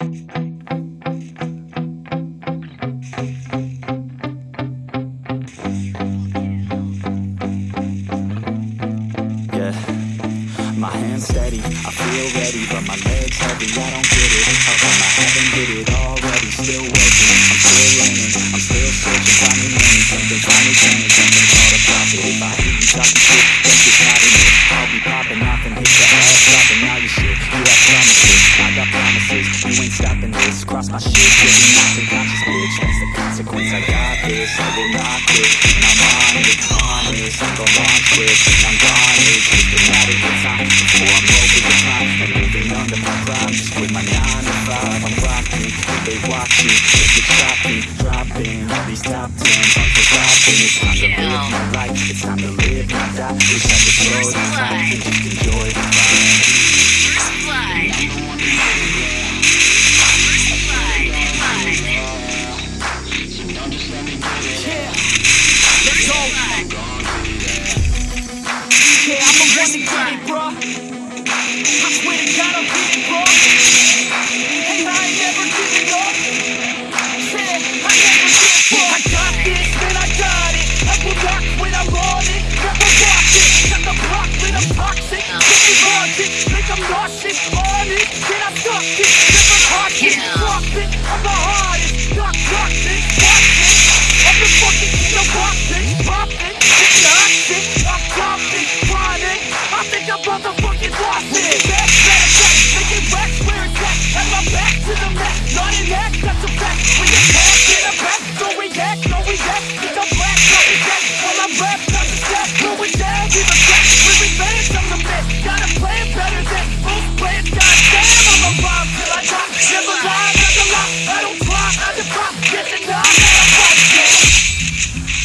Yeah, my hands steady, I feel ready, but my legs heavy, I don't get it. How come I haven't hit it already? Still working, I'm still learning, I'm still searching, finally learning something, finally turning something called a profit. If I hear you talking My shit, get me knocked bitch. That's the consequence, I got this, I will not quit, and I'm on it, on. I'm gon' launch this, and I'm gone. It's just a matter of time before I'm over the top and moving under my prime. Just quit my nine to five, I'm rocking. They watching, if it's dropping, dropping all these top tens. I'm forgotten. It's time to live my life. It's time to live, not die. Wish I could slow time and just enjoy the ride. I swear to God, I'm getting bro.